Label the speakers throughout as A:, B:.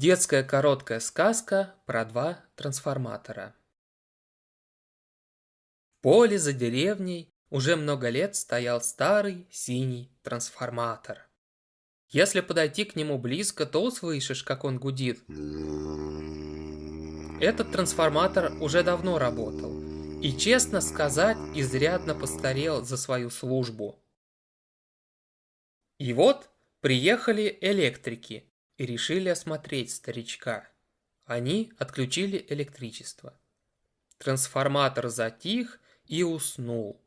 A: Детская короткая сказка про два трансформатора. В поле за деревней уже много лет стоял старый синий трансформатор. Если подойти к нему близко, то услышишь, как он гудит. Этот трансформатор уже давно работал. И, честно сказать, изрядно постарел за свою службу. И вот приехали электрики и решили осмотреть старичка. Они отключили электричество. Трансформатор затих и уснул.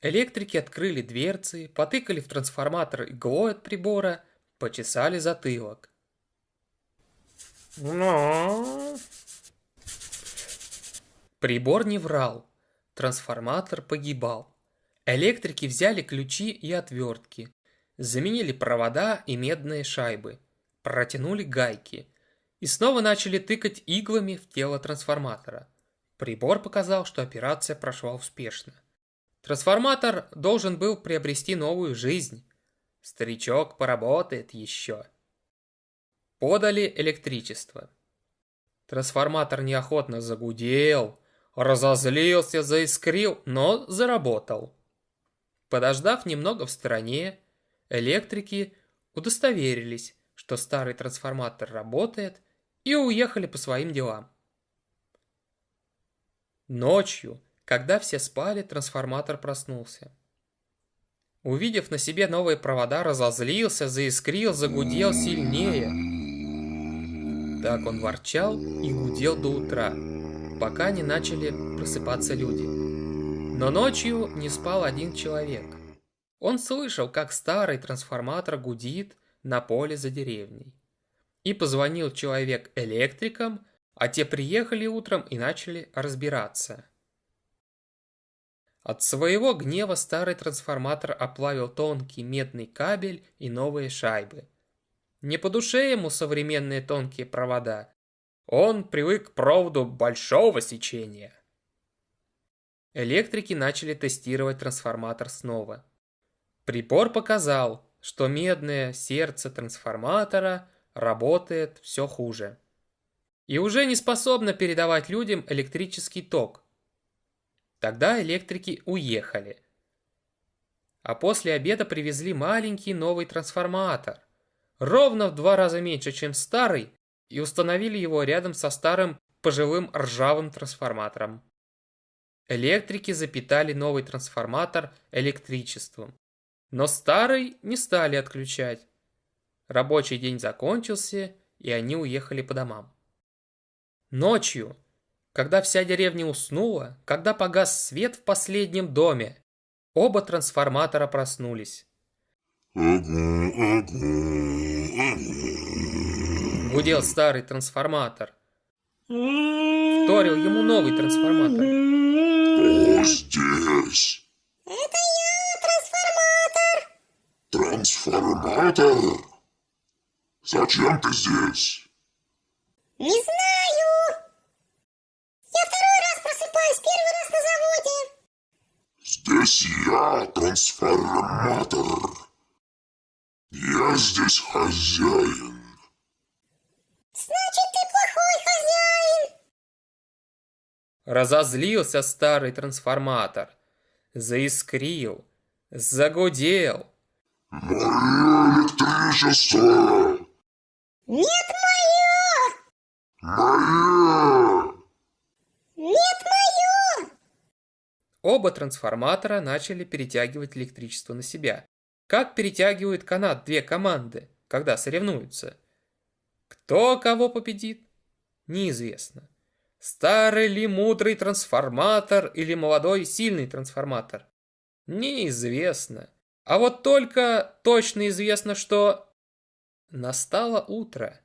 A: Электрики открыли дверцы, потыкали в трансформатор иглой от прибора, почесали затылок. Но... Прибор не врал. Трансформатор погибал. Электрики взяли ключи и отвертки, заменили провода и медные шайбы – протянули гайки и снова начали тыкать иглами в тело трансформатора. Прибор показал, что операция прошла успешно. Трансформатор должен был приобрести новую жизнь. Старичок поработает еще. Подали электричество. Трансформатор неохотно загудел, разозлился, заискрил, но заработал. Подождав немного в стороне, электрики удостоверились, что старый трансформатор работает, и уехали по своим делам. Ночью, когда все спали, трансформатор проснулся. Увидев на себе новые провода, разозлился, заискрил, загудел сильнее. Так он ворчал и гудел до утра, пока не начали просыпаться люди. Но ночью не спал один человек. Он слышал, как старый трансформатор гудит, на поле за деревней. И позвонил человек электрикам, а те приехали утром и начали разбираться. От своего гнева старый трансформатор оплавил тонкий медный кабель и новые шайбы. Не по душе ему современные тонкие провода. Он привык к проводу большого сечения. Электрики начали тестировать трансформатор снова. Прибор показал, что медное сердце трансформатора работает все хуже. И уже не способно передавать людям электрический ток. Тогда электрики уехали. А после обеда привезли маленький новый трансформатор, ровно в два раза меньше, чем старый, и установили его рядом со старым пожилым ржавым трансформатором. Электрики запитали новый трансформатор электричеством. Но старый не стали отключать. Рабочий день закончился, и они уехали по домам. Ночью, когда вся деревня уснула, когда погас свет в последнем доме, оба трансформатора проснулись. Гудел старый трансформатор. Вторил ему новый трансформатор.
B: Кто здесь?
C: Это.
B: Трансформатор? Зачем ты здесь?
C: Не знаю. Я второй раз просыпаюсь, первый раз на заводе.
B: Здесь я, трансформатор. Я здесь хозяин.
C: Значит, ты плохой хозяин.
A: Разозлился старый трансформатор. Заискрил. Загудел.
B: Мое электричество!
C: Нет, мое.
B: Мое!
C: Нет, мое.
A: Оба трансформатора начали перетягивать электричество на себя. Как перетягивают канат две команды, когда соревнуются? Кто кого победит? Неизвестно. Старый ли мудрый трансформатор или молодой сильный трансформатор? Неизвестно. А вот только точно известно, что... Настало утро.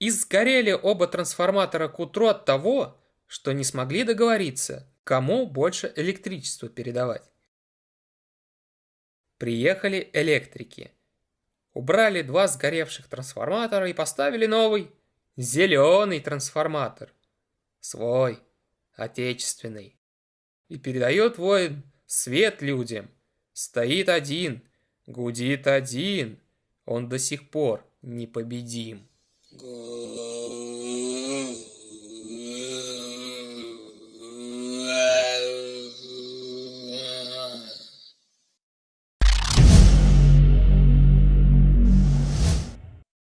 A: И сгорели оба трансформатора к утру от того, что не смогли договориться, кому больше электричества передавать. Приехали электрики. Убрали два сгоревших трансформатора и поставили новый, зеленый трансформатор. Свой, отечественный. И передает воин свет людям. Стоит один, гудит один. Он до сих пор непобедим.
D: Гудит